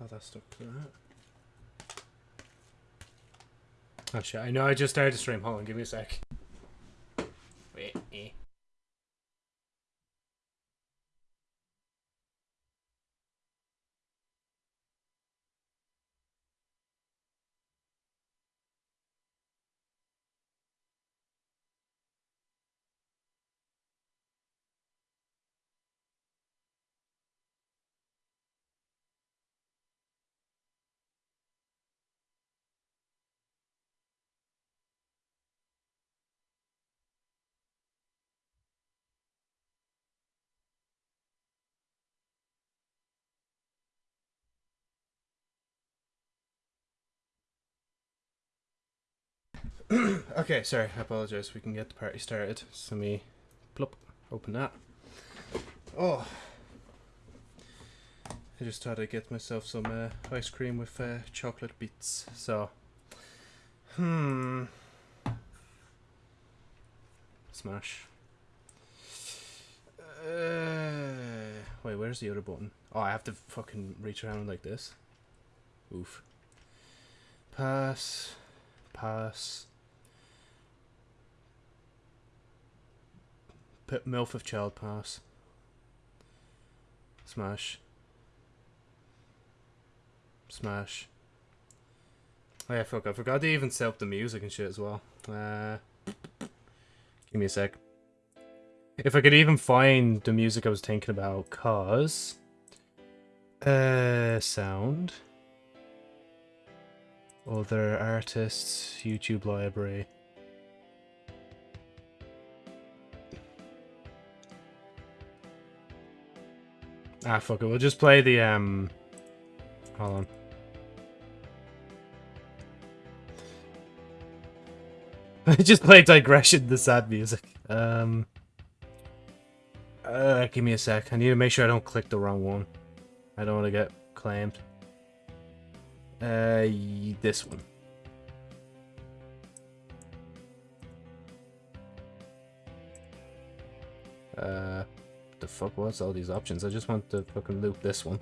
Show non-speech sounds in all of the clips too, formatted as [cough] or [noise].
Oh, that's stuck to that. Oh shit, I know I just started to stream. Hold on, give me a sec. Wait, eh. [clears throat] okay, sorry, I apologize. We can get the party started. So me, plop, open that. Oh, I just thought I'd get myself some uh, ice cream with uh, chocolate bits. So, hmm, smash. Uh, wait, where's the other button? Oh, I have to fucking reach around like this. Oof. Pass. Pass. Put MILF of Child Pass. Smash. Smash. Oh yeah, fuck, I forgot to even set up the music and shit as well. Uh, give me a sec. If I could even find the music I was thinking about, cause... Uh, sound. Other artists, YouTube library. Ah, fuck it. We'll just play the, um... Hold on. [laughs] just play Digression, the sad music. Um... Uh, give me a sec. I need to make sure I don't click the wrong one. I don't want to get claimed. Uh, this one. Uh the fuck was all these options? I just want to fucking loop this one.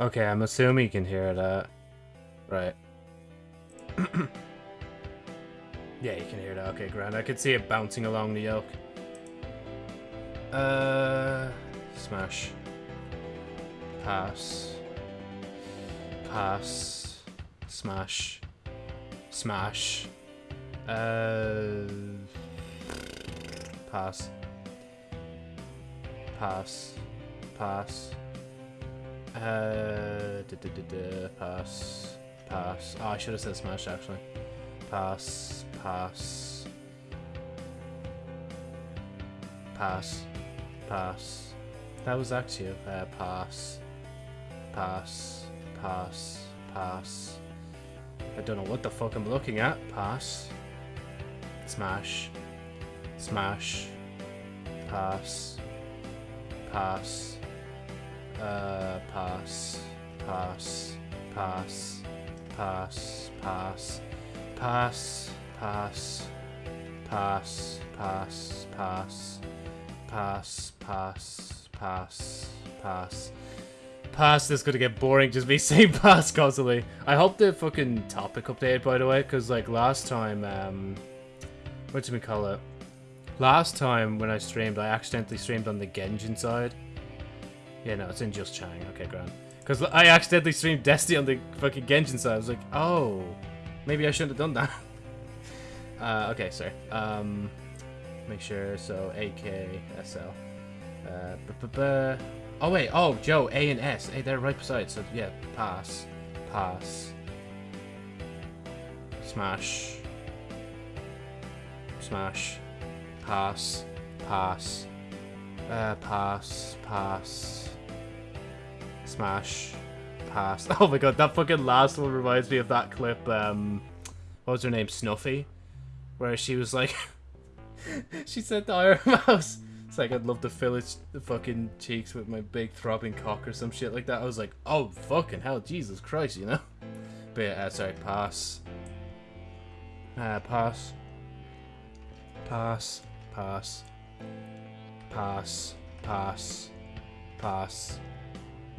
Okay, I'm assuming you can hear that. Right. [coughs] yeah, you can hear that. Okay, grand. I could see it bouncing along the yoke. Uh, smash. Pass. Pass. Smash. Smash. Uh... Pass. Pass. Pass. Uh, da, da, da, pass. Pass. Oh, I should have said smash actually. Pass. Pass. Pass. Pass. That was actually uh, pass. Pass. Pass. Pass. I don't know what the fuck I'm looking at. Pass. Smash. Smash. Pass. Pass. Uh, pass. Pass. Pass. Pass. Pass. Pass. Pass. Pass. Pass. Pass. Pass. Pass. Pass. Pass. Pass, is gonna get boring, just me saying pass constantly. I hope the fucking topic updated, by the way, because, like, last time, um... What do we call it? Last time when I streamed, I accidentally streamed on the Genshin side. Yeah, no, it's in Just Chatting. Okay, grand. Because I accidentally streamed Destiny on the fucking Genshin side. I was like, oh, maybe I shouldn't have done that. [laughs] uh, okay, sorry. Um, make sure, so AK, SL. Uh. Oh, wait. Oh, Joe, A and S. Hey, they're right beside. So, yeah, pass. Pass. Smash. Smash. Pass. Pass. Uh, pass. Pass. Smash. Pass. [laughs] Oh my god, that fucking last one reminds me of that clip, um... What was her name? Snuffy? Where she was like... [laughs] she said to Iron [laughs] Mouse... It's like, I'd love to fill its fucking cheeks with my big throbbing cock or some shit like that. I was like, oh, fucking hell, Jesus Christ, you know? But yeah, uh, sorry, pass. Uh, pass. Pass. Pass. Pass. Pass. Pass. [laughs]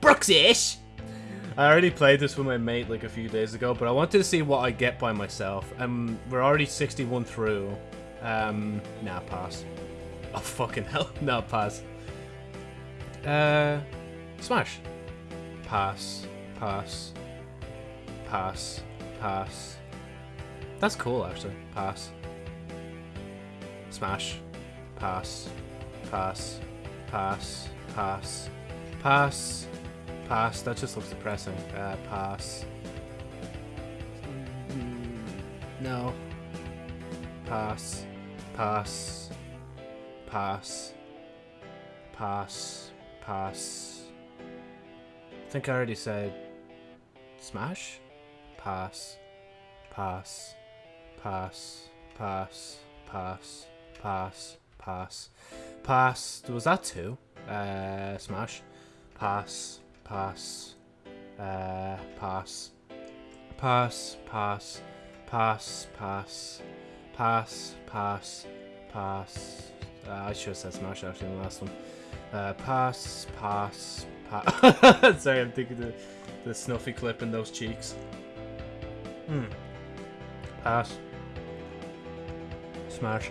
Brooksish! I already played this with my mate like a few days ago, but I wanted to see what I get by myself. Um, we're already 61 through. Um, nah, pass. Oh, fucking hell. [laughs] No, pass. Uh, smash. Pass. Pass. Pass. Pass. That's cool, actually. Pass. Smash. Pass. Pass. Pass. Pass. Pass. Pass. That just looks depressing. Uh, pass. Mm, No. Pass. Pass. Pass. Pass. Pass. I think I already said smash. Pass. Pass. Pass. Pass. Pass. Pass. Pass. Pass. Was that two? Uh, smash. Pass. Pass. Uh, pass. Pass. Pass. Pass. Pass. Pass. Pass. Pass. Uh, I should have said smash actually in the last one. Uh, pass. Pass. Pass. [laughs] Sorry, I'm thinking the the snuffy clip in those cheeks. Hmm. Pass. Smash.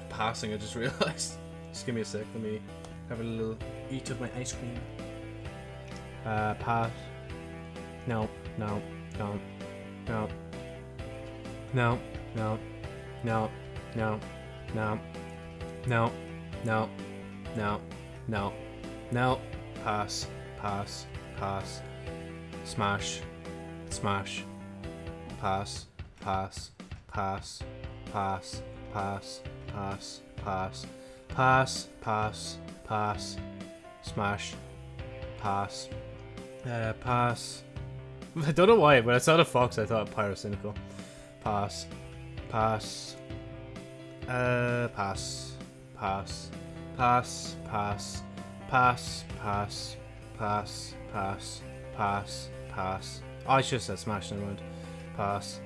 passing. I just [laughs] realized. Just give me a sec. Let me have a little eat of my ice cream. Uh, pass. No. No. No. No. No. No. No. No. No. No. No. No. No. No. Pass. Pass. Pass. Smash. Smash. Pass. Pass. Pass. Pass. Pass. Pass. Pass. Pass. Pass. Pass. Smash. Pass. Uh, pass. I don't know why, but I saw the fox, I thought pyrocynical. Pass. Pass. Uh, pass. Pass. Pass. Pass. Pass. Pass. Pass. Pass. Pass. Pass. Oh, I should have said smash, never mind. Pass.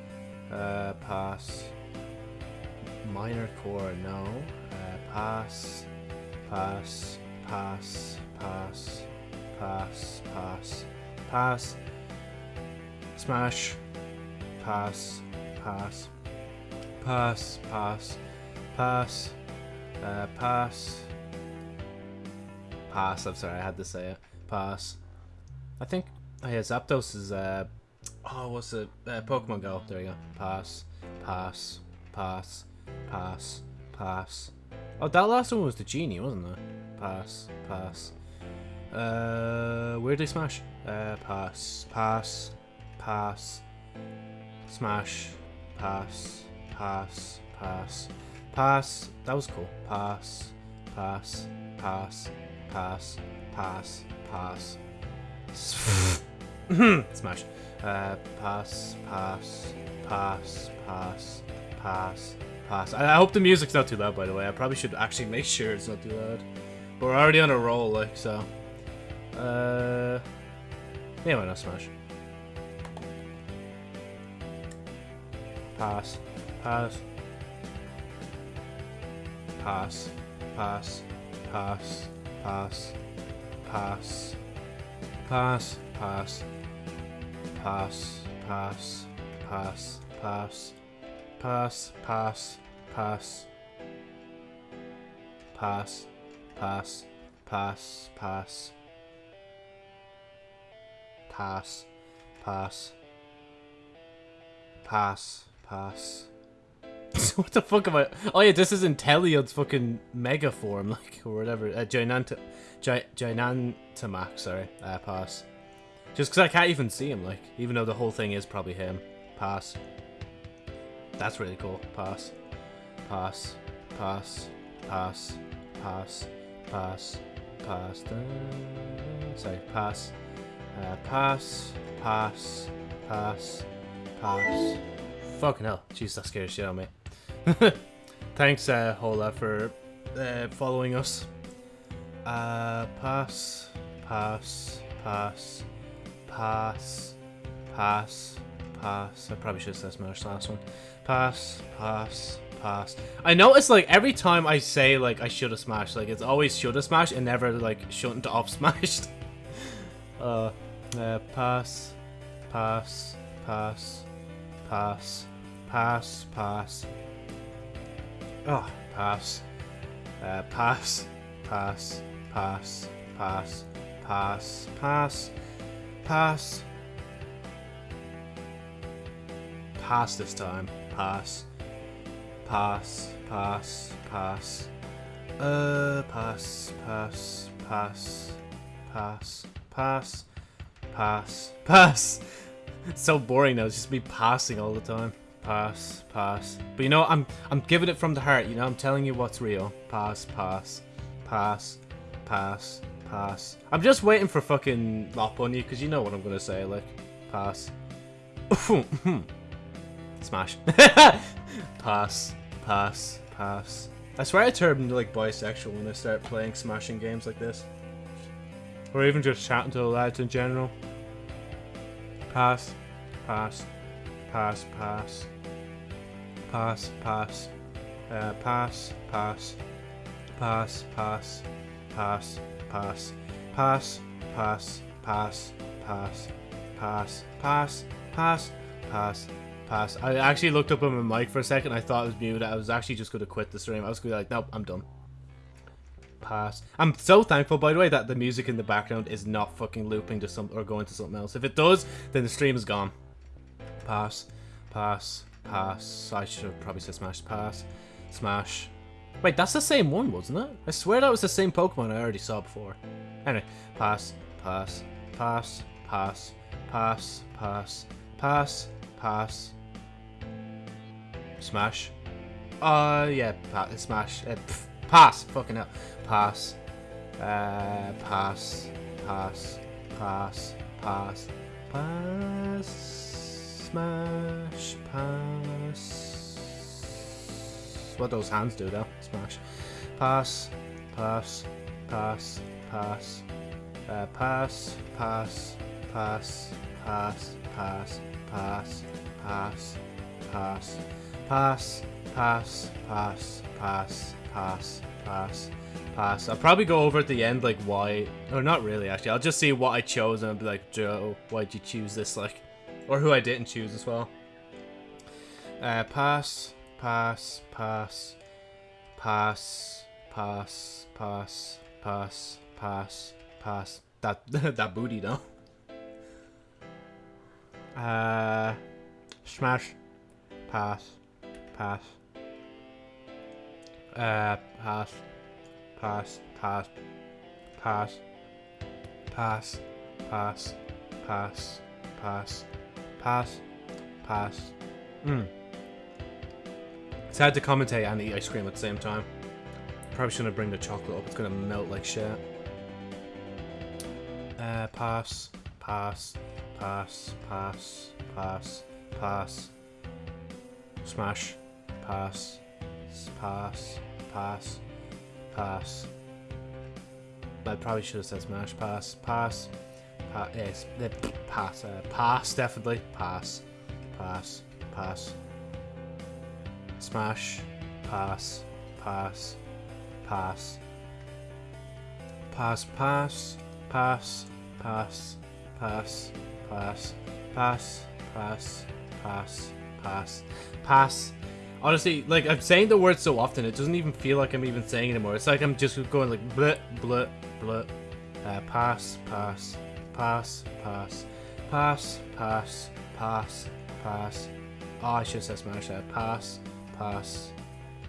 Uh, pass. Minor chord, no. Uh, pass. Pass. Pass. Pass. Pass. Pass. Pass. Smash. Pass. Pass. Pass. Pass. Pass. Uh, pass. Pass. I'm sorry, I had to say it. Pass. I think. Oh yeah, Zapdos is. Uh, oh, what's it? Uh, Pokemon Go. There you go. Pass. Pass. Pass. Pass. Pass. Oh, that last one was the genie, wasn't it? Pass. Pass. Uh, where did they smash? Uh, pass. Pass. Pass. Smash. Pass. Pass. Pass. Pass. That was cool. Pass. Pass. Pass. Pass. Pass. Pass. [laughs] Smash. Uh, pass. Pass. Pass. Pass. Pass. Pass. I, hope the music's not too loud, by the way. I probably should actually make sure it's not too loud. But we're already on a roll, like, so. Uh. Yeah, why not smash? Pass. Pass. Pass. Pass. Pass. Pass. Pass. Pass. Pass. Pass. Pass. Pass. Pass. Pass, pass, pass. Pass, pass, pass, pass. Pass, pass. Pass, pass. [laughs] what the fuck am I? Oh yeah, this is Inteleon's fucking mega form, [laughs] like or whatever. Uh, Ginanta, Gi Gigantamax, sorry. Uh, pass. Just because I can't even see him, like even though the whole thing is probably him. Pass. That's really cool. Pass. Pass. Pass. Pass. Pass. Pass. pass. sorry, pass. Uh, pass, pass, pass, pass. Fucking hell. Jeez, that scares shit out of me. Thanks, uh, Hola, for uh, following us. Uh, pass, pass, pass, pass, pass, pass. I probably should have said smash last one. Pass, pass, pass. I notice like every time I say like I should have smashed, like it's always should have smashed and never like shouldn't have smashed. uh, uh, pass, pass, pass, pass, pass, pass. Oh, pass. Uh, pass, pass, pass, pass, pass, pass, pass. Pass this time. Pass. Pass, pass, pass. Uh, pass, pass, pass, pass, pass, pass, pass. It's so boring now. It's just me passing all the time. Pass, pass. But you know, I'm I'm giving it from the heart. You know, I'm telling you what's real. Pass, pass, pass, pass, pass. I'm just waiting for fucking Lopunny because you know what I'm gonna say. Like, pass. Smash. [laughs] pass, pass, pass. I swear I turn into like bisexual when I start playing smashing games like this. Or even just chatting to the lads in general. Pass, pass, pass, pass. Pass, pass. Uh, pass, pass. Pass, pass. Pass, pass. Pass, pass, pass, pass. Pass, pass, pass, pass pass. I actually looked up on my mic for a second. I thought it was muted. I was actually just going to quit the stream. I was going to be like, nope, I'm done. Pass. I'm so thankful, by the way, that the music in the background is not fucking looping to some or going to something else. If it does, then the stream is gone. Pass, pass, pass. I should have probably said smash. Pass, smash. Wait, that's the same one, wasn't it? I swear that was the same Pokemon I already saw before. Anyway, pass, pass, pass, pass, pass, pass, pass, pass, smash. Uh, yeah, pa smash. Uh, pass, fucking hell. Pass, uh, pass, pass, pass, pass, pass, smash, pass. What those hands do though? Smash. Pass, pass, pass, pass, uh, pass, pass, pass, pass, pass, pass, pass, pass, pass, pass, pass, pass, pass, pass, pass. I'll probably go over at the end like why, or not really actually. I'll just see what I chose and I'll be like, Joe, why'd you choose this? Like, or who I didn't choose as well. Uh, pass, pass, pass, pass, pass, pass, pass, pass, pass. That that booty though. Uh, smash, pass, pass. Uh, pass, pass, pass, pass, pass, pass, pass, pass, pass, pass. Mm. It's hard to commentate and eat ice cream at the same time. Probably shouldn't bring the chocolate up, it's gonna melt like shit. Uh, pass, pass, pass, pass, pass, pass. Smash, pass, pass, pass, pass. I probably should have said smash, pass, pass, pass, yes, pass, uh, pass, definitely, pass, pass, pass. Smash, pass, pass, pass. Pass, pass, pass, pass, pass, pass, pass, pass, pass, pass, pass. pass. Honestly, like I'm saying the word so often, it doesn't even feel like I'm even saying anymore. It's like I'm just going like blah blah blah. Uh, pass, pass, pass, pass, pass, pass, pass, pass. Oh, I should have said smash that. Pass, pass,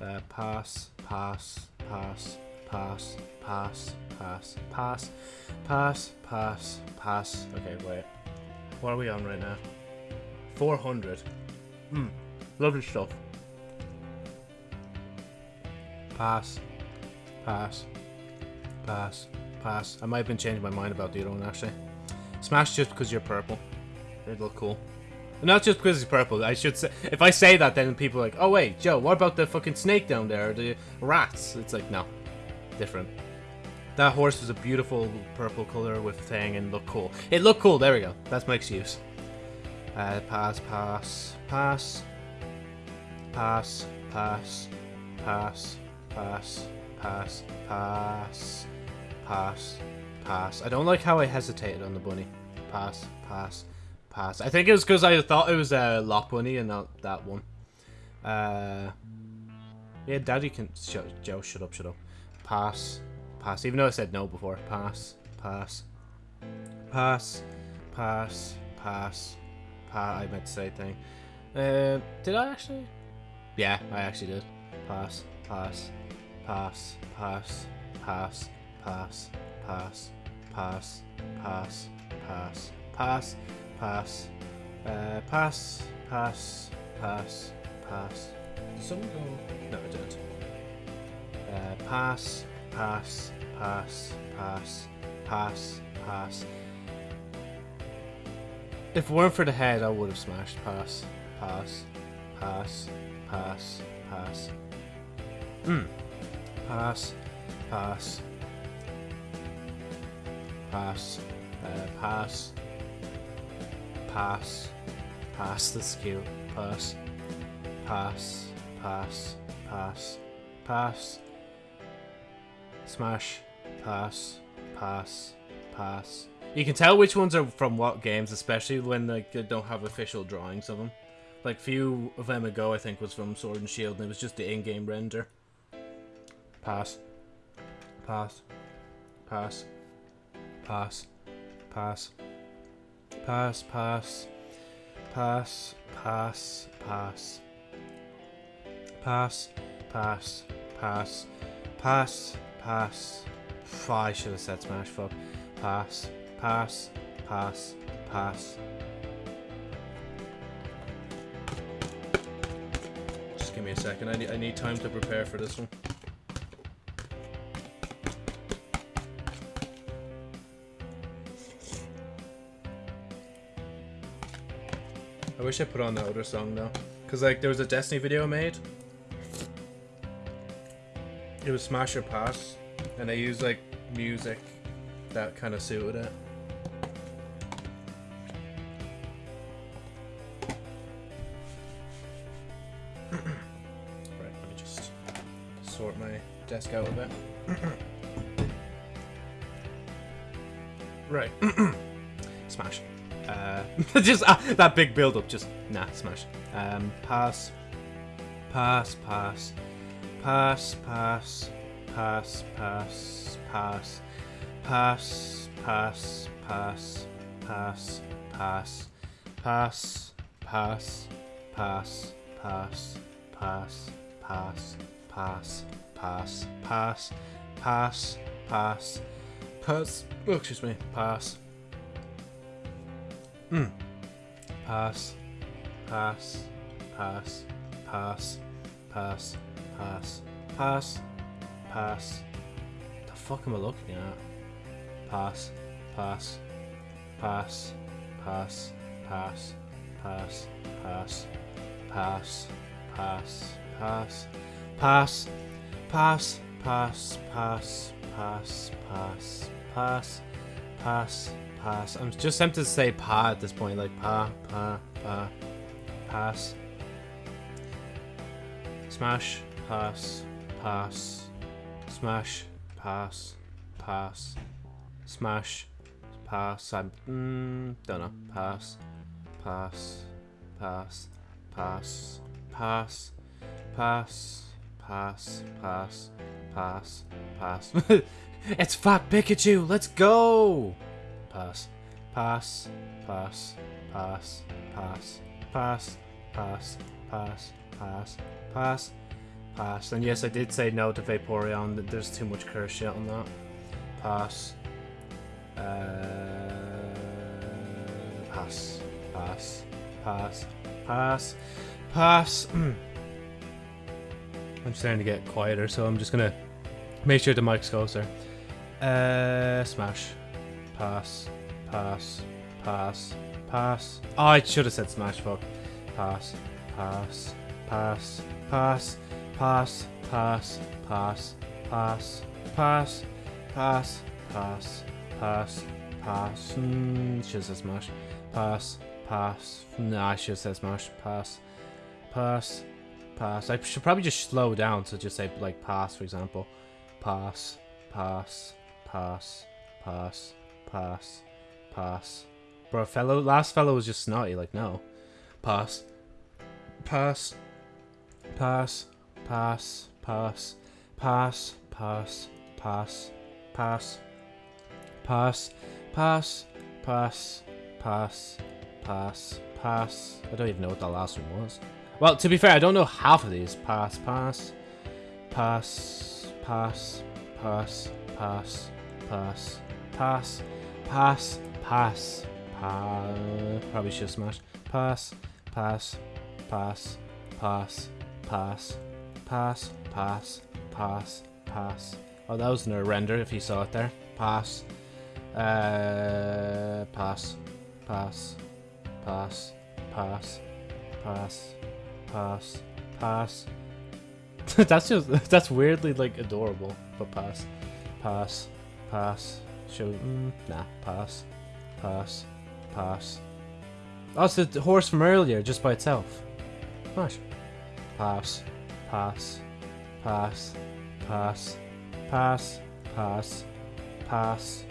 uh, pass, pass, pass, pass, pass, pass, pass, pass, pass, pass. Okay, wait. What are we on right now? 400. Hmm. Lovely stuff. Pass. Pass. Pass. pass. I might have been changing my mind about the other one, actually. Smash just because you're purple. It'd look cool. Not just because it's purple. I should say, if I say that, then people are like, oh wait, Joe, what about the fucking snake down there, the rats? It's like, no, different. That horse was a beautiful purple color with thing and looked cool. It looked cool. There we go. That's my excuse. Uh, pass, pass, pass, pass, pass, pass, pass, pass, pass, pass, pass. I don't like how I hesitated on the bunny. Pass, pass, pass. I think it was because I thought it was a Lopunny and not that one. Uh, yeah, Daddy can. Shut, Joe, shut up, shut up. Pass, pass. Even though I said no before. Pass, pass, pass, pass, pass, pass. I meant to say thing. Uh, did I actually? Yeah, I actually did. Pass, pass, pass, pass, pass, pass, pass, pass, pass, pass, pass, pass, uh, pass, pass, pass, pass. Did someone go? No, I didn't. Uh, pass, pass, pass, pass, pass, pass. If it weren't for the head, I would have smashed. Pass, pass, pass, pass, pass. Hmm. Pass, pass, pass, uh, pass, pass, pass the skill, pass, pass, pass, pass, pass, smash, Pass, pass, pass. You can tell which ones are from what games, especially when like, they don't have official drawings of them. Like, few of them ago, I think, was from Sword and Shield, and it was just the in-game render. Pass. Pass. Pass. Pass. Pass. Pass, pass. Pass, pass, pass. Pass, pass, pass. Pass, pass, I should have said smash. Fuck. Pass, pass, pass, pass. Just give me a second. I need, I need time to prepare for this one. I wish I put on that other song though. Cause like there was a Destiny video I made. It was Smash or Pass. And I used like music that kind of suited it. right, let me just sort my desk out a bit. right. [coughs] Smash. Uh, [laughs] just uh, that big build up, just nah, smash. Um, pass, pass, pass, pass, pass, pass, pass, pass, pass, pass, pass, pass, pass, pass, pass, pass, pass, pass, pass, pass, pass, pass, pass, pass, pass. Oh, excuse me. Pass. Hmm. Pass. Pass. Pass. Pass. Pass. Pass. Pass. Pass. The fuck am I looking at? Pass. Pass. Pass. Pass. Pass. Pass. Pass. Pass. Pass. Pass. Pass. Pass. Pass. Pass. Pass. Pass. Pass. Pass. Pass. I'm just tempted to say pa at this point, like pa, pa, pa. Pass. Smash. Pass. Pass. Smash. Pass. Pass. Smash. Pass. I mm, don't know. Pass. Pass. Pass. Pass. Pass. Pass. Pass. Pass. Pass. Pass. it's Fat Pikachu. Let's go. Pass. Pass. Pass. Pass. Pass. Pass. Pass. Pass. Pass. Pass. Pass. And yes, I did say no to Vaporeon. There's too much curse shit on that. Pass. Uh, pass. Pass. Pass. Pass. Pass. I'm starting to get quieter, so I'm just gonna make sure the mic's closer. Uh, smash. Pass. Pass. Pass. Pass. Oh, I should have said smash, fuck. Pass. Pass. Pass. Pass. Pass. Pass. Pass. Pass. Pass. Pass. Pass. Pass. Pass. Mm, should have smash. Pass. Pass. Nah, I should have said. Pass. Pass. Pass. I should probably just slow down to just say, like, pass, for example. Pass. Pass. Pass. Pass. Pass. Pass. Bro, fellow, last fellow was just snotty, like, no. Pass. Pass. Pass. Pass. Pass. Pass. Pass. Pass. Pass. Pass. Pass. Pass. Pass. Pass. Pass. I don't even know what the last one was. Well, to be fair, I don't know half of these. Pass. Pass. Pass. Pass. Pass. Pass. Pass. Pass. Pass. Pass. Pass. Probably should smash. Pass. Pass. Pass. Pass. Pass. Pass. Pass. Pass. Pass. Oh, that was no render if you saw it there. Pass. Uh, pass. Pass. Pass. Pass. Pass. Pass. Pass. [laughs] that's just [laughs] that's weirdly like adorable. But pass. Pass. Pass. Show. Mm, nah. Pass. Pass. Pass. Oh, it's the horse from earlier, just by itself. Smash. Pass. Pass. Pass. Pass. Pass. Pass. Pass.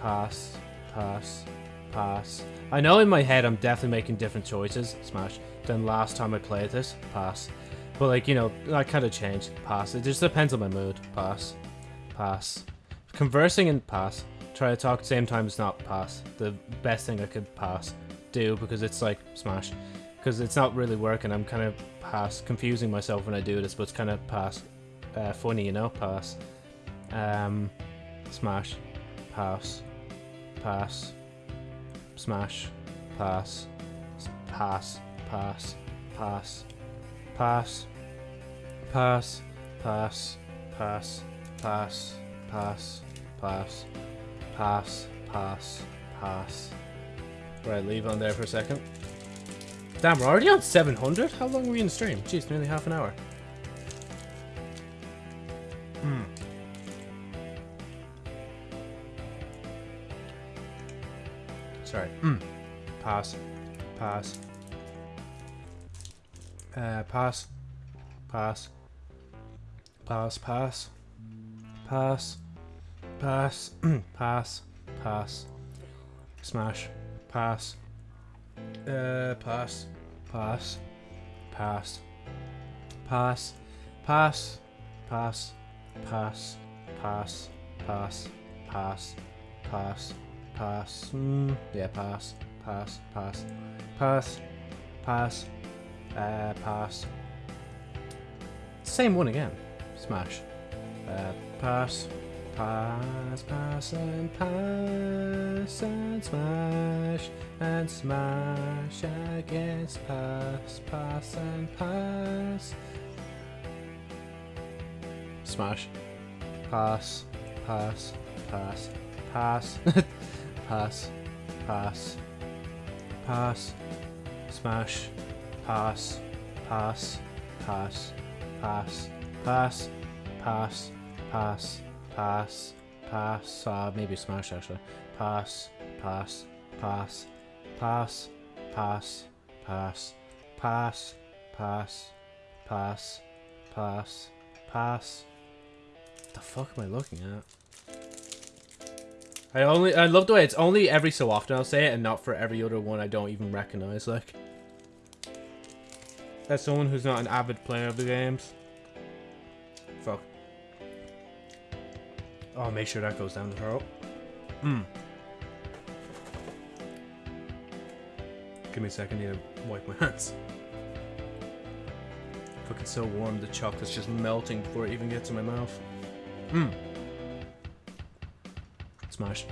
Pass. Pass. Pass. I know in my head I'm definitely making different choices, Smash, than last time I played this. Pass. But like, you know, I kind of changed. Pass. It just depends on my mood. Pass. Pass. Conversing and pass. Try to talk at the same time is not pass. The best thing I could pass do because it's like smash. Because it's not really working. I'm kind of pass confusing myself when I do this, but it's kind of pass uh, funny, you know? Pass. Um, smash. Pass. Pass. Smash. Pass. Pass. Pass. Pass. Pass. Pass. Pass. Pass. Pass. Pass. Pass. Pass. Pass. Pass. Right, leave on there for a second. Damn, we're already on 700? How long were we in stream? Jeez, nearly half an hour. Hmm. Sorry. Mm. Pass. Pass. Uh, pass. Pass. Pass, pass. Pass. Pass. [clears throat] pass. Pass. Smash. Pass. Uh, pass. Pass. Pass. Pass. Pass. Pass. Pass. Pass. Pass. Pass. Pass. Pass. Mm, yeah, pass. Pass. Pass. Pass. Pass. Uh, pass. Same one again. Smash. Uh, pass. Pass, pass and pass and smash and smash against pass, pass and pass. Smash. Pass, pass, pass, pass, [laughs] pass, pass, pass, smash, pass, pass, pass, pass, pass, pass, pass. pass pass, pass, uh, maybe smash actually. Pass, pass, pass, pass, pass, pass, pass, pass, pass, pass, pass. The fuck am I looking at? I only I love the way it's only every so often I'll say it and not for every other one I don't even recognize like. As someone who's not an avid player of the games. Oh, make sure that goes down the throat. Hmm. Give me a second, I need to wipe my [laughs] hands. Fucking so warm, the chocolate's just melting before it even gets in my mouth. Mmm. Smash.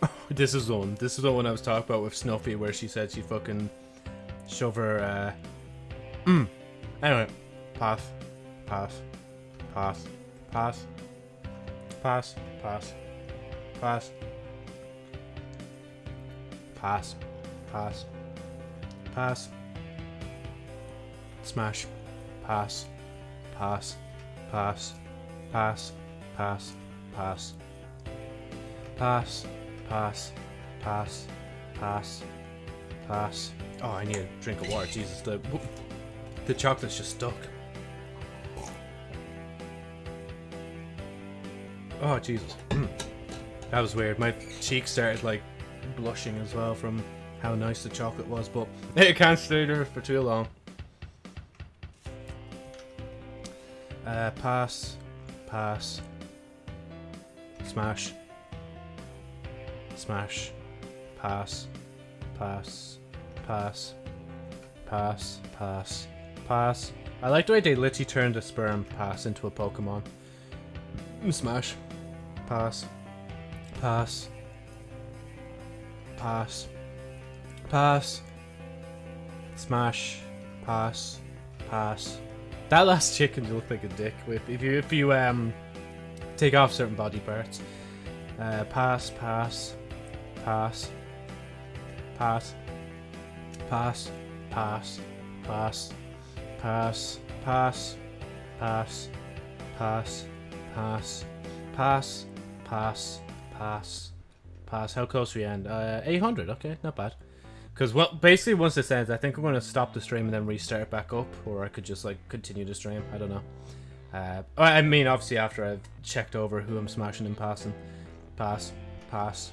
[laughs] this is the one. This is the one I was talking about with Snuffy, where she said she fucking shove her. Uh... Mm. Anyway, path, path, path, path, Pass. Pass. Pass. Pass. Pass. Pass. Smash. Pass. Pass. Pass. Pass. Pass. Pass. Pass. Pass. Pass. Pass. Pass. Oh, I need a drink of water. Jesus, the the chocolate's just stuck. Oh, Jesus. that was weird. My cheeks started, like, blushing as well from how nice the chocolate was, but [laughs] it can't stay there for too long. Uh, pass. Pass. Smash. Smash. Pass. Pass. Pass. Pass. Pass. Pass. I like the way they literally turned a sperm pass into a Pokemon. Smash. Pass. Pass. Pass. Pass. Smash. Pass. Pass. That last chicken looked like a dick whip. If you if you um take off certain body parts. Uh, pass. Pass. Pass. Pass. Pass. Pass. Pass. Pass. Pass. Pass. Pass. Pass. Pass. Pass. Pass. Pass. How close we end? Uh, 800. Okay, not bad. Because, well, basically once this ends, I think I'm going to stop the stream and then restart it back up. Or I could just, like, continue the stream. I don't know. Uh, I mean, obviously after I've checked over who I'm smashing and passing. Pass. Pass.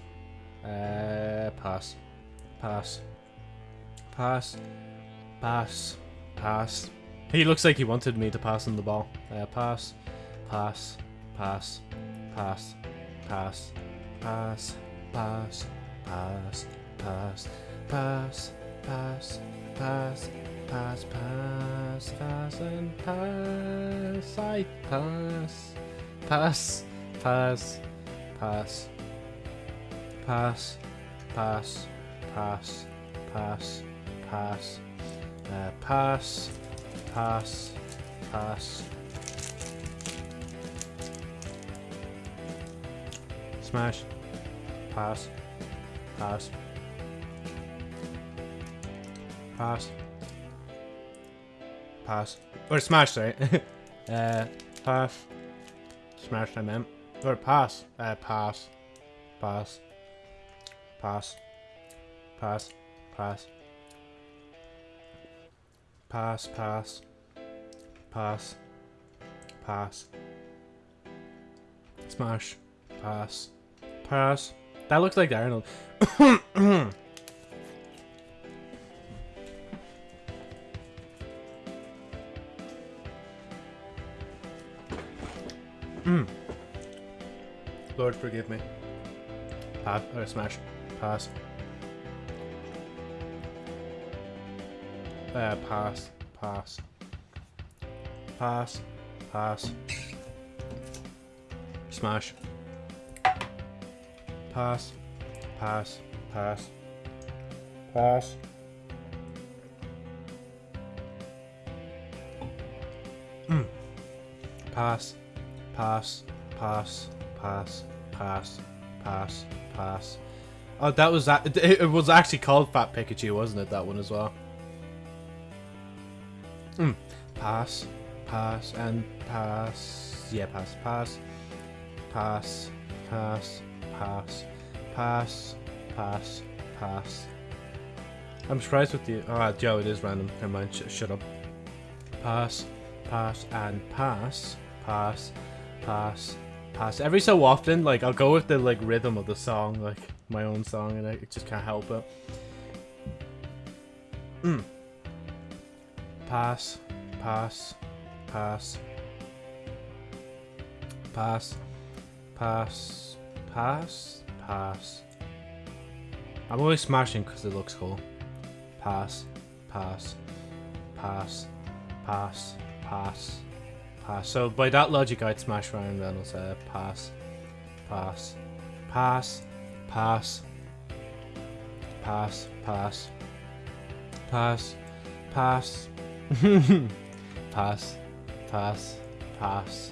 Uh, pass. Pass. Pass. Pass. Pass. He looks like he wanted me to pass him the ball. Uh, pass. Pass. Pass. Pass. Pass. Pass. Pass. Pass. Pass. Pass. Pass. Pass. Pass. Pass. Pass. And pass. I pass. Pass. Pass. Pass. Pass. Pass. Pass. Pass. Pass. Uh, pass. Pass. Pass. Smash. Pass. Pass. Pass. Pass. Or smash, sorry. uh, pass. Smash, I meant. Or pass. Uh, pass. Pass. Pass. Pass. Pass. Pass, pass. Pass. Pass. Smash. Pass. Pass. That looks like Arnold. mm. Lord, forgive me. Pass. Or smash. Pass. Uh, pass. Pass. Pass. Pass. Smash. Pass. Pass. Pass. Pass. Mm. Pass. Pass. Pass. Pass. Pass. Pass. Pass. Oh, that was that. It, was actually called Fat Pikachu, wasn't it? That one as well. Mm. Pass. Pass and pass. Yeah, pass. Pass. Pass. Pass. Pass. Pass. Pass. Pass. I'm surprised with the. Oh, Joe, it is random. Never mind. Sh shut up. Pass. Pass and pass. Pass. Pass. Pass. Every so often, like I'll go with the like rhythm of the song, like my own song, and I just can't help it. Mm. Pass. Pass. Pass. Pass. Pass. Pass. Pass. I'm always smashing because it looks cool. Pass. Pass. Pass. Pass. Pass. Pass. So by that logic, I'd smash Ryan Reynolds. Uh, pass. Pass. Pass. Pass. Pass. Pass. Pass. Pass. pass. Pass. Pass.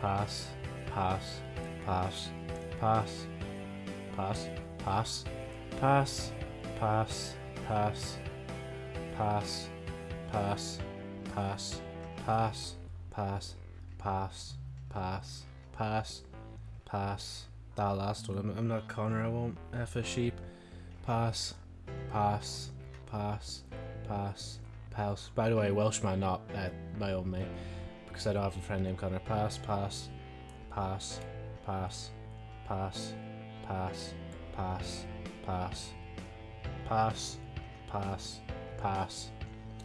Pass. Pass. pass, pass, pass, pass, pass, pass, pass, pass, pass, pass, pass, pass, pass, pass, pass, pass. That last one, I'm, not Connor, I won't F a sheep. Pass, pass, pass, pass, pass. By the way, Welshman, not uh, my own name, because I don't have a friend named Connor. Pass, pass, pass, pass, pass, pass, pass, pass, pass, pass, pass.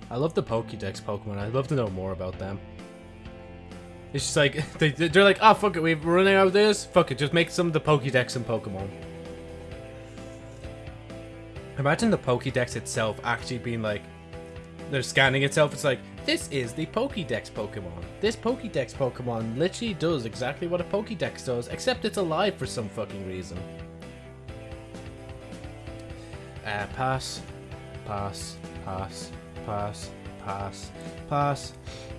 I love the Pokédex Pokemon. I'd love to know more about them. It's just like, [laughs] they, they're like, ah, oh, fuck it, we're running out of this. Fuck it, just make some of the Pokédex and Pokemon. Imagine the Pokédex itself actually being like, they're scanning itself. It's like, this is the Pokédex Pokemon. This Pokédex Pokemon literally does exactly what a Pokédex does, except it's alive for some fucking reason. Uh, pass, pass, pass, pass, pass, pass,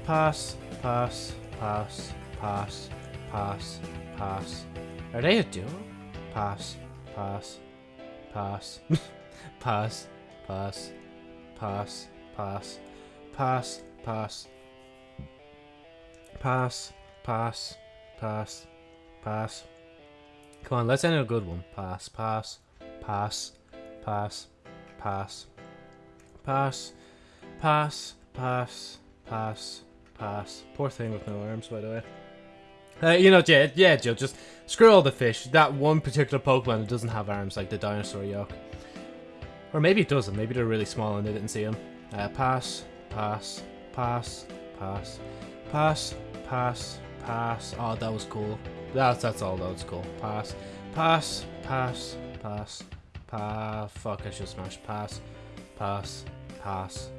pass, pass, pass, pass, pass, pass. Are they a duo? Pass, pass, pass, pass, pass, pass, pass, pass, pass, pass, pass, pass, pass. Come on, let's end a good one. Pass, pass, pass, pass, pass, pass, pass, pass, pass, pass. Poor thing with no arms, by the way. Uh, you know, yeah, yeah, Joe, just screw all the fish. That one particular Pokemon that doesn't have arms, like the dinosaur yolk. Or maybe it doesn't. Maybe they're really small and they didn't see them. Uh, pass, pass, pass, pass, pass, pass, pass. Oh, that was cool. That's that's all. That was cool. Pass, pass, pass, pass, pass. Fuck! I should smash. Pass, pass, pass,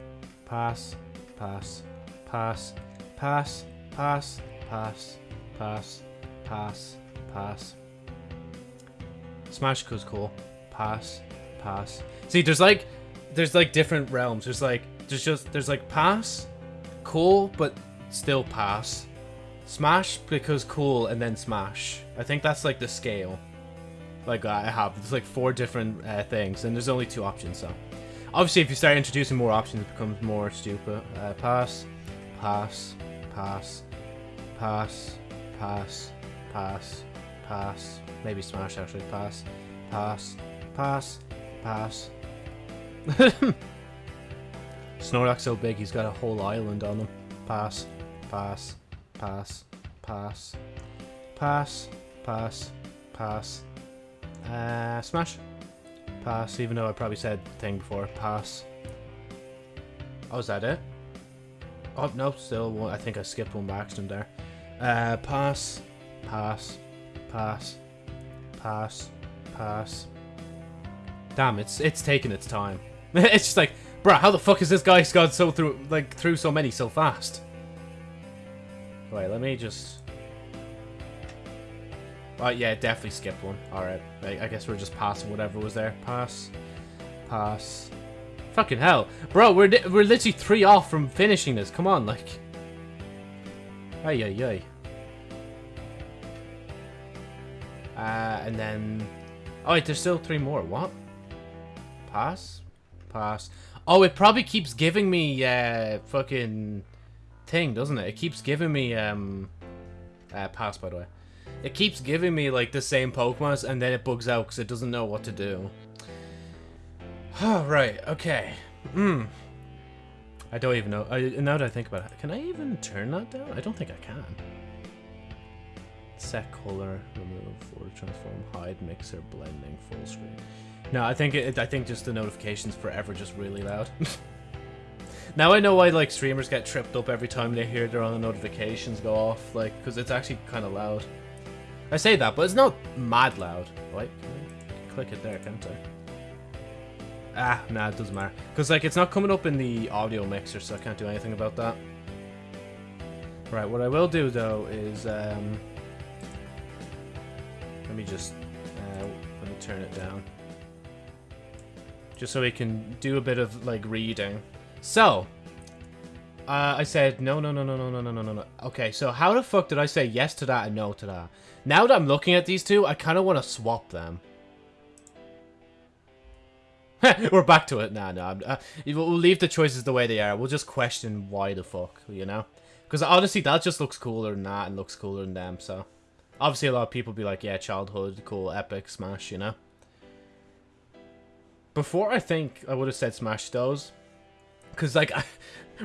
pass, pass, pass, pass, pass, pass, pass, pass, pass. Smash goes cool. Pass, pass. See, there's like, there's like different realms. There's like, there's just, there's like pass, cool, but still pass. Smash because cool and then smash. I think that's like the scale. Like I have, there's like four different uh, things, and there's only two options. So, obviously, if you start introducing more options, it becomes more stupid. Uh, pass, pass, pass, pass, pass, pass, pass. Maybe smash actually. Pass, pass, pass, pass. [laughs] Snorlax so big he's got a whole island on him. Pass, pass, pass, pass, pass, pass, pass. Uh, smash. Pass, even though I probably said thing before. Pass. Oh, is that it? Oh, no, still one. I think I skipped one by accident there. Uh, pass, pass, pass, pass, pass. Damn, it's it's taking its time. [laughs] it's just like, bruh, how the fuck is this guy gone so through like through so many so fast? Wait, let me just. Oh yeah, definitely skipped one. All right, I, guess we're just passing whatever was there. Pass, pass. Fucking hell, bro, we're we're literally three off from finishing this. Come on, like. Ay ay ay. Uh, and then, oh wait, there's still three more. What? Pass, pass. Oh, it probably keeps giving me uh fucking thing, doesn't it? It keeps giving me um uh, pass by the way. It keeps giving me like the same Pokemon and then it bugs out because it doesn't know what to do. [sighs] Oh, right, okay. Hmm. I don't even know. I, now that I think about it, can I even turn that down? I don't think I can. Set color, remove, or transform, hide, mixer, blending, full screen. No, I think it, I think just the notifications forever just really loud. [laughs] now I know why like streamers get tripped up every time they hear their own notifications go off, like because it's actually kind of loud. I say that, but it's not mad loud. Wait, click it there, can't I? Ah, nah, it doesn't matter. Because, like, it's not coming up in the audio mixer, so I can't do anything about that. Right, what I will do, though, is, um... Let me just... Uh, let me turn it down. Just so we can do a bit of, like, reading. So, Uh, I said no, no, no, no, no, no, no, no, no. Okay, so how the fuck did I say yes to that and no to that? Now that I'm looking at these two, I kind of want to swap them. [laughs] We're back to it. Nah, nah. Uh, we'll leave the choices the way they are. We'll just question why the fuck, you know? Because honestly, that just looks cooler than that and looks cooler than them, so... Obviously, a lot of people be like, yeah, childhood, cool, epic, Smash, you know? Before, I think I would have said Smash those. Because, like, [laughs] I,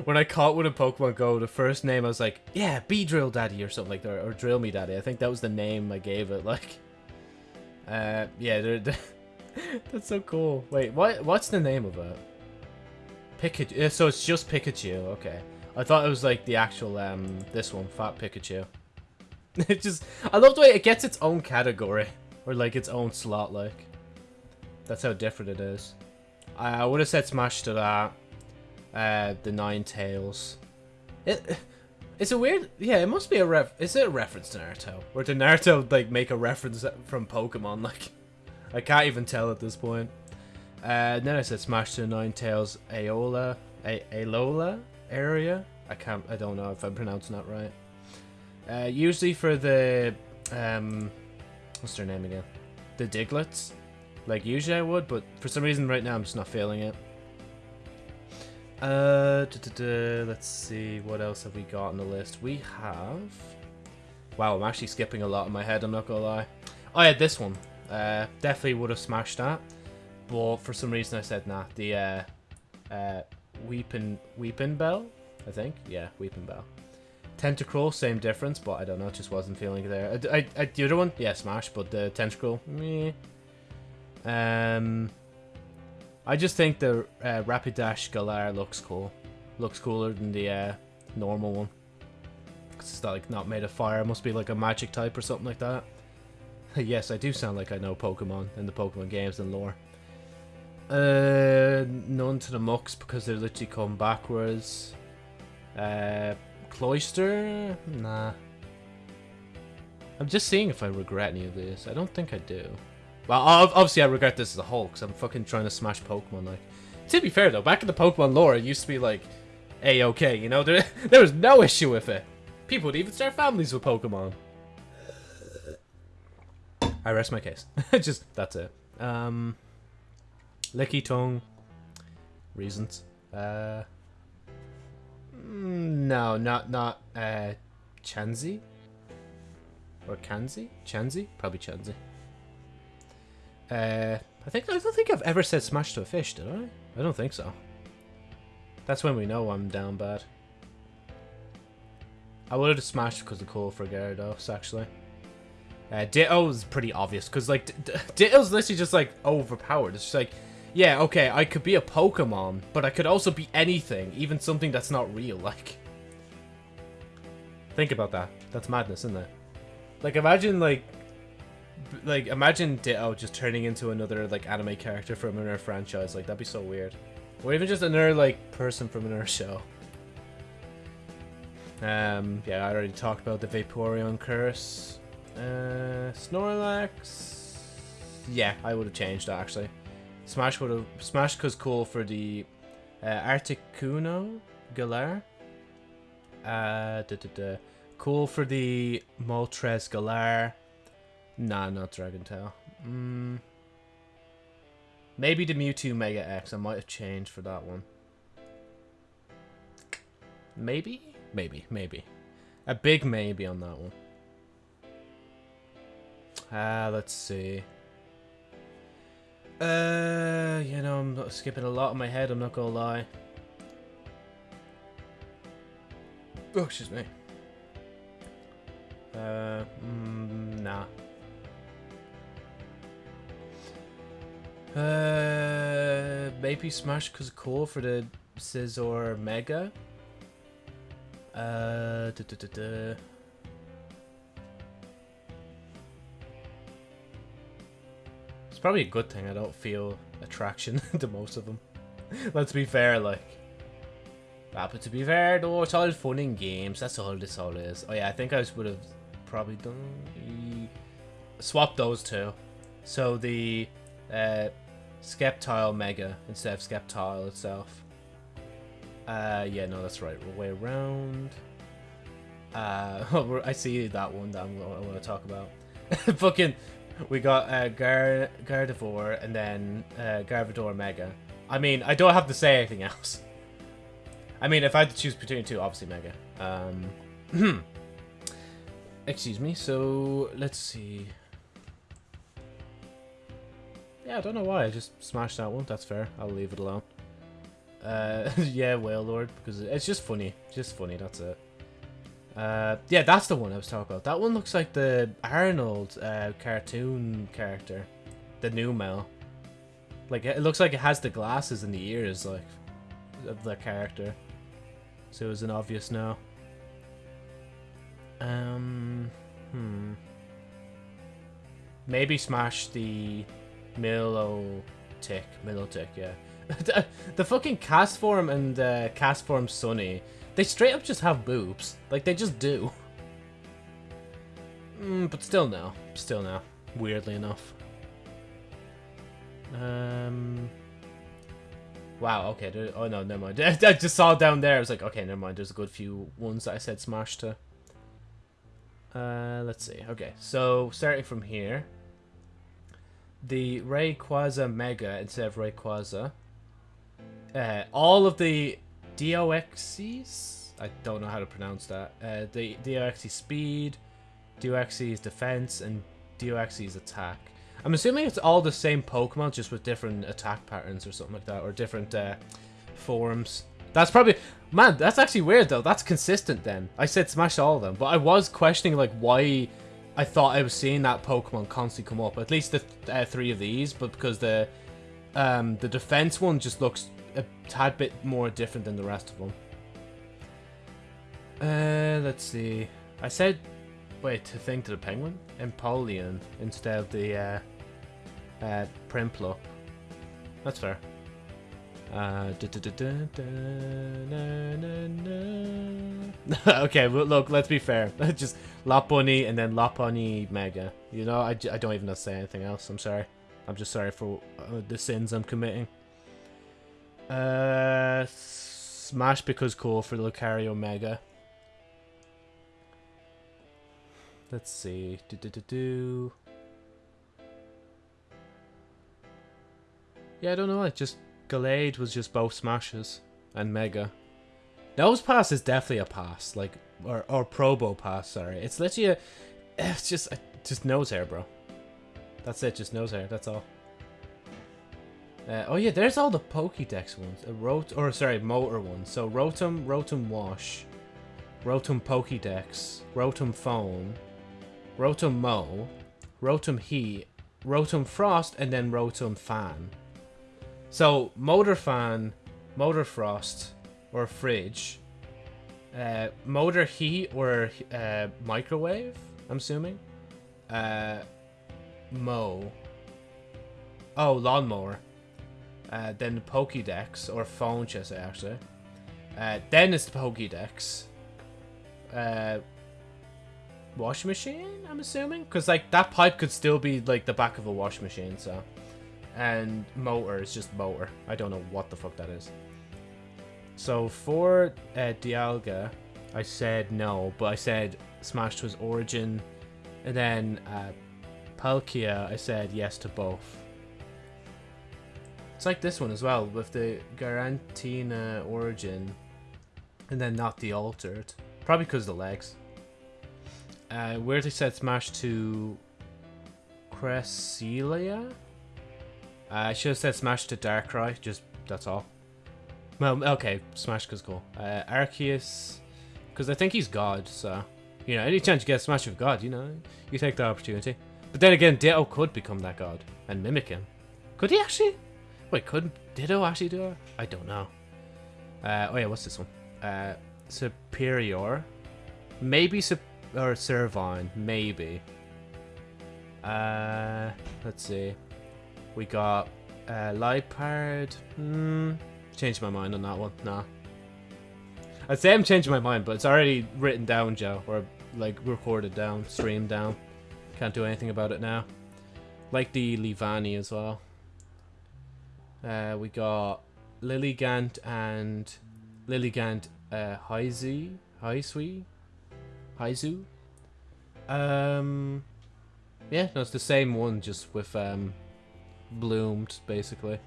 when I caught one in Pokemon Go, the first name I was like, yeah, be Drill Daddy or something like that, or Drill Me Daddy. I think that was the name I gave it, [laughs] like... Uh, yeah, they're, they're [laughs] that's so cool. Wait, what? what's the name of it? Pikachu. So it's just Pikachu, okay. I thought it was like the actual, um, this one, Fat Pikachu. it just, I love the way it gets its own category. Or like its own slot, like. That's how different it is. I, I would have said Smash to that. Uh, the Ninetales. It, it's a weird, yeah, it must be a ref, is it a reference to Naruto? Or did Naruto, like, make a reference from Pokemon, [laughs] like? I can't even tell at this point. Uh, then I said Smash to Ninetales Aola, A Alola area. I can't, I don't know if I'm pronouncing that right. Uh, usually for the, um, what's their name again? The Digletts. Like usually I would, but for some reason right now I'm just not feeling it. Uh, let's see, what else have we got on the list? We have... Wow, I'm actually skipping a lot in my head, I'm not gonna lie. Oh yeah, this one. Uh, definitely would have smashed that. But for some reason I said nah. The uh, uh, Weeping, bell, I think? Yeah, Weepinbell. Tentacruel, same difference, but I don't know, just wasn't feeling it there. I, I, I, the other one, yeah, smash, but the Tentacruel, meh. Um, I just think the uh, Rapidash Galar looks cool. Looks cooler than the uh, normal one. Cause it's not, like not made of fire. It must be like a magic type or something like that. [laughs] yes, I do sound like I know Pokemon and the Pokemon games and lore. Uh, none to the Mux because they literally come backwards. Uh, Cloyster? Nah. I'm just seeing if I regret any of this. I don't think I do. Well, obviously I regret this as a whole because I'm fucking trying to smash Pokemon. Like, to be fair though, back in the Pokemon lore, it used to be like, a-okay, you know? [laughs] There, there was no issue with it. People would even start families with Pokemon. I rest my case. [laughs] Just, that's it. Um, tongue Reasons. Uh, mm, no, not, not, uh, Chansey? Or Kanzi? Chansey? Probably Chansey. Uh, I think, I don't think I've ever said smash to a fish, did I? I don't think so. That's when we know I'm down bad. I would have smashed because of Cool for Gyarados, actually. Uh, is pretty obvious, because, like, Ditto's literally just, like, overpowered. It's just like, yeah, okay, I could be a Pokemon, but I could also be anything, even something that's not real, like. Think about that. That's madness, isn't it? Like, imagine, like, like, imagine Ditto just turning into another, like, anime character from another franchise. Like, that'd be so weird. Or even just another, like, person from another [laughs] show. Um, yeah, I already talked about the Vaporeon curse. Uh, Snorlax. Yeah, I would have changed that actually. Smash would have Smash was cool for the uh, Articuno Galar. Uh, da. Cool for the Moltres Galar. Nah, not Dragon Tail. Mm. Maybe the Mewtwo Mega X. I might have changed for that one. Maybe? Maybe, maybe. A big maybe on that one. Ah, uh, let's see. Uh, you know, I'm skipping a lot in my head, I'm not gonna lie. Oh, excuse me. Uh, mm, nah. Uh, maybe Smash because cool for the Scizor Mega. Uh, da, da, da, It's probably a good thing I don't feel attraction [laughs] to most of them. Let's be fair, like. Ah, but to be fair though, it's all fun in games. That's all this all is. Oh yeah, I think I would have probably done swap those two. So the uh, Sceptile Mega instead of Sceptile itself. Uh, yeah, no, that's right. Way around. Uh, [laughs] I see that one that I'm, I want to talk about. [laughs] Fucking, we got uh, Gar Gardevoir and then uh, Mega. I mean, I don't have to say anything [laughs] else. I mean, if I had to choose between two, obviously Mega. Um, [clears throat] excuse me. So let's see. Yeah, I don't know why. I just smashed that one. That's fair. I'll leave it alone. Uh, [laughs] yeah, lord. because it's just funny. Just funny, that's it. Uh, yeah, that's the one I was talking about. That one looks like the Arnold uh, cartoon character. The Numel. Like, it looks like it has the glasses and the ears, like, of the character. So it was an obvious no. Um, hmm. Maybe smash the Milotic. Milotic, yeah. [laughs] the, fucking Castform and uh, Castform Sunny, they straight up just have boobs. Like, they just do. Mm, but still no. Still no. Weirdly enough. Um... Wow, okay. There, oh, no, never mind. [laughs] I just saw down there. I was like, okay, never mind. There's a good few ones that I said smash to. Uh, let's see. Okay, so starting from here. The Rayquaza Mega instead of Rayquaza uh, all of the DOXs, I don't know how to pronounce that, uh, the DOX's speed, DOX's defense, and DOX's attack. I'm assuming it's all the same Pokemon, just with different attack patterns or something like that, or different uh, forms. That's probably... Man, that's actually weird, though. That's consistent, then. I said smash all of them, but I was questioning, like, why I thought I was seeing that Pokemon constantly come up. At least the uh, three of these, but because the um, the defense one just looks a tad bit more different than the rest of them. Uh, let's see. I said, wait, to think to the penguin? Empoleon instead of the uh, uh, Prinplup. That's fair. Uh, [laughs] okay, look, let's be fair. [laughs] Just Lopunny and then Lopunny Mega. You know, I, I don't even say anything else. I'm sorry. I'm just sorry for uh, the sins I'm committing. Uh, Smash because cool for Lucario Mega. Let's see. Do do do do. Yeah, I don't know. I just Gallade was just both smashes and Mega. Nosepass is definitely a pass, like or or Probopass. Sorry, it's literally a. It's just just nose hair, bro. That's it. Just nose hair. That's all. Uh, oh yeah, there's all the Pokédex ones. Uh, Rot or sorry, motor ones. So Rotom, Rotom Wash, Rotom Pokédex, Rotom Phone, Rotom Mo, Rotom Heat, Rotom Frost, and then Rotom Fan. So Motor Fan, Motor Frost, or Fridge, uh, Motor Heat or uh, Microwave. I'm assuming. Uh, Mow. Oh, Lawnmower. Uh, then the Pokédex, or phone, should I actually. Uh, then it's the Pokédex. Uh, washing machine, I'm assuming? Because, like, that pipe could still be, like, the back of a washing machine, so... And motor is just motor. I don't know what the fuck that is. So, for uh, Dialga, I said no, but I said Smash was Origin. And then uh, Palkia, I said yes to both. It's like this one as well, with the Garantina origin, and then not the altered. Probably because the legs. Uh, where they said smash to Cresselia? Uh, I should have said smash to Darkrai, just that's all. Well, okay, smash because cool. Uh, Arceus, because I think he's God, so, you know, any chance you get a smash of God, you know, you take the opportunity. But then again, Ditto could become that God and mimic him. Could he actually? Wait, could Ditto actually do it? I don't know. Uh, oh yeah, what's this one? Uh, Superior. Maybe Sup or Servine. Maybe. Uh, let's see. We got uh, Liepard. Hmm. Changed my mind on that one. Nah. I'd say I'm changing my mind, but it's already written down, Joe. Or, like, recorded down, streamed down. Can't do anything about it now. Like the Leavanny as well. Uh, we got Lilligant and Lilligant uh, Haizu, Haisui, Haizu. Um, yeah, no, it's the same one, just with um, bloomed, basically.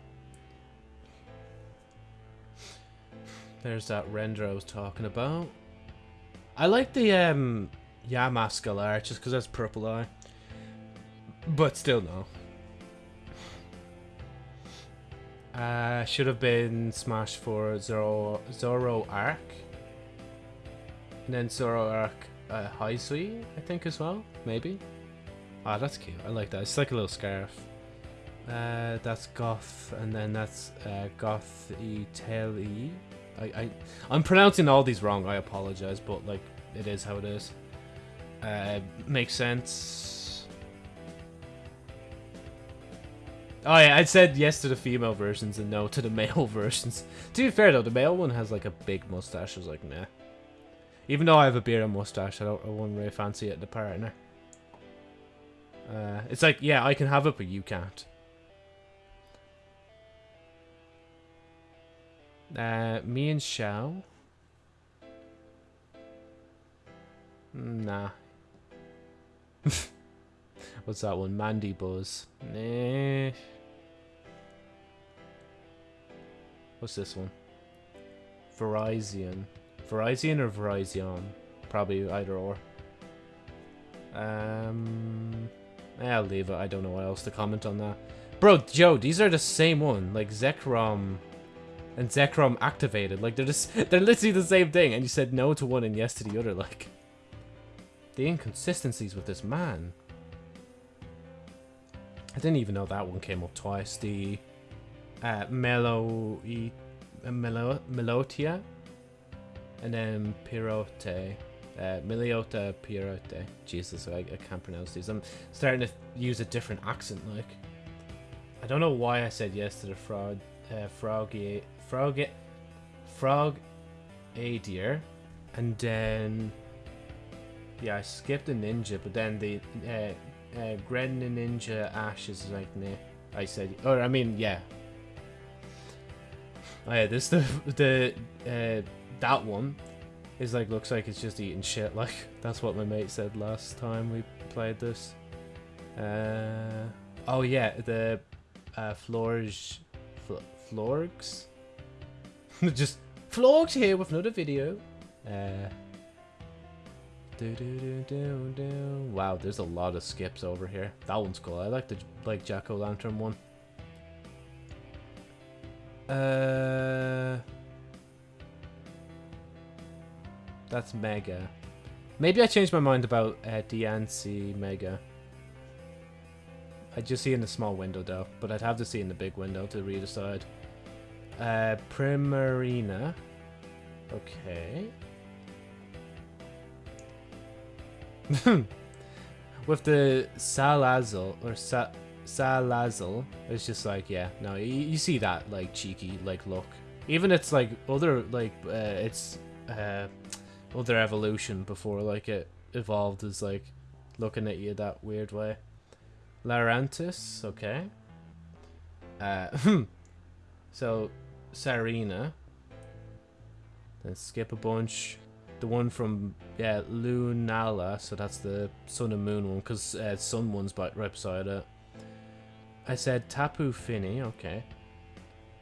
There's that render I was talking about. I like the um, Yamaskal art just because that's purple eye. But still, no. Uh, should have been Smash for Zoro, Zoroark. And then Zoroark uh, Hisui, I think, as well. Maybe. Ah, oh, that's cute. I like that. It's like a little scarf. Uh, that's Goth, and then that's uh, Goth Tail E. I, I, I'm pronouncing all these wrong. I apologize, but like, it is how it is. Uh, makes sense. Oh yeah, I said yes to the female versions and no to the [laughs] male versions. to be fair though, the male one has like a big mustache. I was like, nah. Even though I have a beard and mustache, I don't. I wouldn't really fancy it the partner. Uh, it's like, yeah, I can have it, but you can't. Uh, Mienshao. Nah. [laughs] What's that one? Mandibuzz. Nah. What's this one? Verizon. Verizon or Verizon? Probably either or. Um, I'll leave it. I don't know what else to comment on that. Bro, Joe, these are the same one. Like Zekrom and Zekrom activated. Like they're just [laughs] they're literally the same thing. And you said no to one and yes to the other. Like the inconsistencies with this man. I didn't even know that one came up twice. The uh, Melo, uh, Melo Melotia and then Pirote. Uh, Miliota Pirote. Jesus, I, I can't pronounce these. I'm starting to use a different accent, like. I don't know why I said yes to the frog, uh, froggy, frog, frog, a deer, and then yeah, I skipped the ninja, but then the uh, uh, Ninja Ash is like. I said, or I mean, yeah. Oh yeah, this [laughs] the the uh, that one is like looks like it's just eating shit. [laughs] Like that's what my mate said last time we played this. Uh, oh yeah, the uh, Florge, Fl Florgs, [laughs] just Florgs here with another video. Uh, do, do, do. Wow, there's a lot of skips over here. That one's cool. I like the like Jack o' Lantern one. Uh. That's Mega. Maybe I changed my mind about uh, DNC Mega. I just see in the small window though, but I'd have to see in the big window to re-decide. Uh, Primarina. Okay. [laughs] With the Salazzle, or Sa Salazzle, it's just like, yeah, no, you, you see that, like, cheeky, like, look. Even it's, like, other, like, uh, it's, uh, other evolution before like it evolved is like looking at you that weird way. Larantis, okay. Uh, [laughs] so Sarina. Then skip a bunch. The one from yeah Lunala, so that's the Sun and Moon one, because uh, Sun one's right beside it. I said Tapu Fini, okay.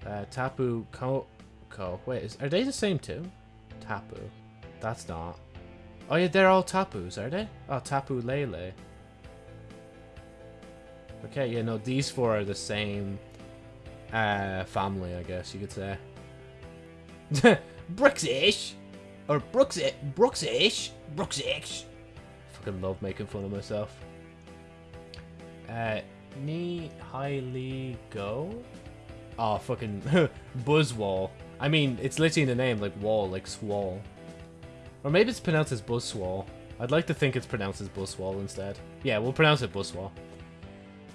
Uh, Tapu Ko Ko. Wait, is, are they the same too? Tapu. That's not. Oh yeah, they're all Tapus, are they? Oh, Tapu Lele. Okay, yeah, no, these four are the same uh, family, I guess you could say. [laughs] Brooksish! Or Brooksish! Brooksish! Brooksish! Fucking love making fun of myself. Uh, Ni Highly Go? Oh, fucking [laughs] Buzzwole. I mean, it's literally in the name, like wall, like swall. Or maybe it's pronounced as Buswall. I'd like to think it's pronounced as Buswall instead. Yeah, we'll pronounce it Buswall.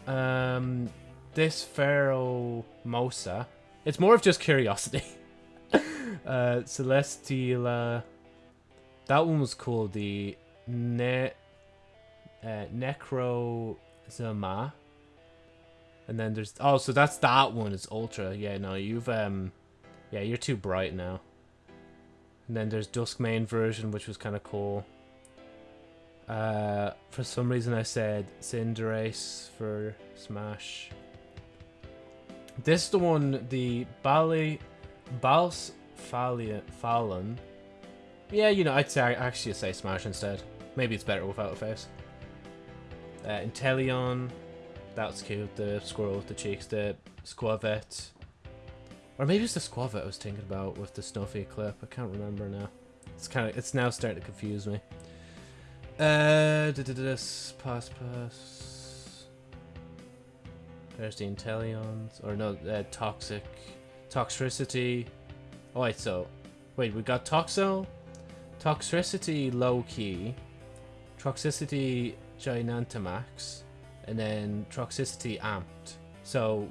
Um, this Pharaoh Mosa. It's more of just curiosity. [laughs] uh, Celestial. that one was cool. The ne, uh. And then there's oh, so that's that one. It's ultra. Yeah, no, you've um, yeah, you're too bright now. And then there's Duskmane version, which was kind of cool. Uh, for some reason I said Cinderace for Smash. This is the one, the Bali, Bals Fallon. Yeah, you know, I'd say actually say Smash instead. Maybe it's better without a face. Uh, Inteleon, that's cute. The squirrel with the cheeks. The Skwovet. Or maybe it's the Skwovet I was thinking about with the Snuffy clip. I can't remember now. It's kind of, it's now starting to confuse me. Uh, pass pass. There's the Inteleons, or no, uh, toxic, toxicity. Oh wait, so, wait, we got Toxo, toxicity low key, toxicity Gigantamax, and then toxicity amped. So,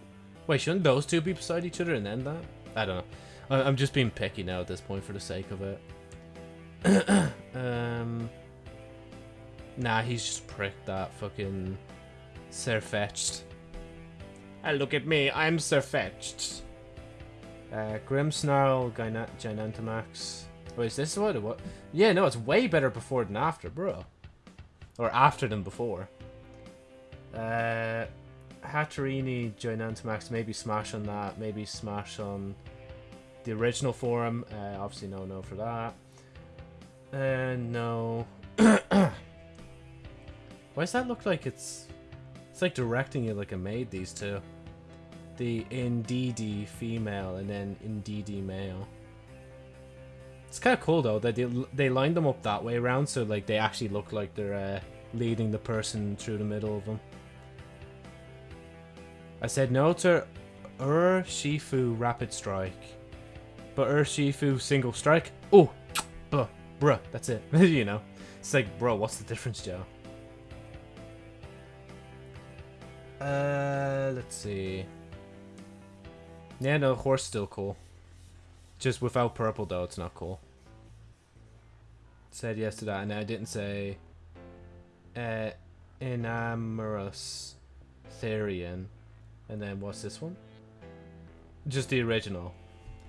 wait, shouldn't those two be beside each other and then that? I don't know. I'm just being picky now at this point for the sake of it. [coughs] um, nah, he's just pricked that fucking Sirfetch'd. Look at me, I'm Sirfetch'd. Uh, Grimmsnarl, Gigantamax. Wait, is this what it was? Yeah, no, it's way better before than after, bro. Or after than before. Uh, Hatterene, Gigantamax, maybe smash on that, maybe smash on the original forum. Uh, obviously no no for that. Uh, no. [coughs] Why does that look like it's... It's like directing you like a maid, these two. The Indeedee female and then Indeedee male. It's kind of cool though that they, they lined them up that way around so like they actually look like they're uh, leading the person through the middle of them. I said no to Urshifu Rapid Strike. But Urshifu Single Strike? Oh! [tsk] Buh, bruh, that's it. [laughs] you know. It's like, bro, what's the difference, Joe? Uh, let's see. Yeah, no, horse still cool. Just without purple, though, it's not cool. Said yes to that, and I didn't say... Uh, Enamorus Therian. And then what's this one? Just the original.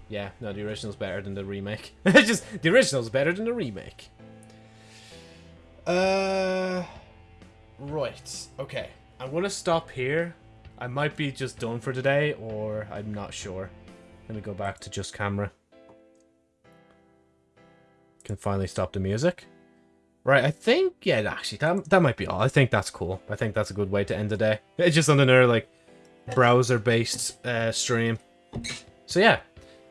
Yeah, no, the original's better than the remake. [laughs] Just the original's better than the remake. Uh, right. Okay, I'm gonna stop here. I might be just done for today, or I'm not sure. Let me go back to just camera. Can finally stop the music. Right, I think, yeah, actually, that, that might be all. I think that's cool. I think that's a good way to end the day. It's just on another, like, browser-based uh, stream. So yeah,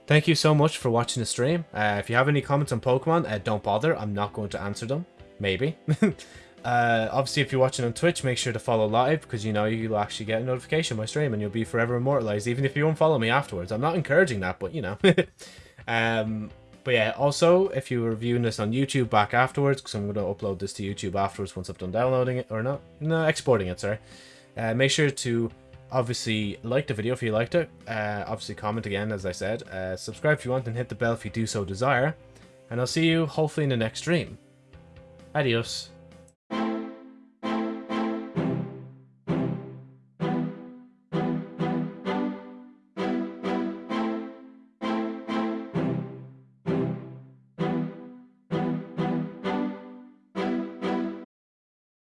thank you so much for watching the stream. Uh, if you have any comments on Pokemon, uh, don't bother. I'm not going to answer them. Maybe. [laughs] uh, obviously, if you're watching on Twitch, make sure to follow live because you know you'll actually get a notification my stream and you'll be forever immortalized, even if you won't follow me afterwards. I'm not encouraging that, but you know. [laughs] um, but yeah, also, if you were viewing this on YouTube back afterwards, because I'm going to upload this to YouTube afterwards once I've done downloading it, or not, no, exporting it, sorry. Uh, make sure to obviously like the video if you liked it. Uh, obviously comment again, as I said. Uh, subscribe if you want and hit the bell if you do so desire. And I'll see you hopefully in the next stream. Adios.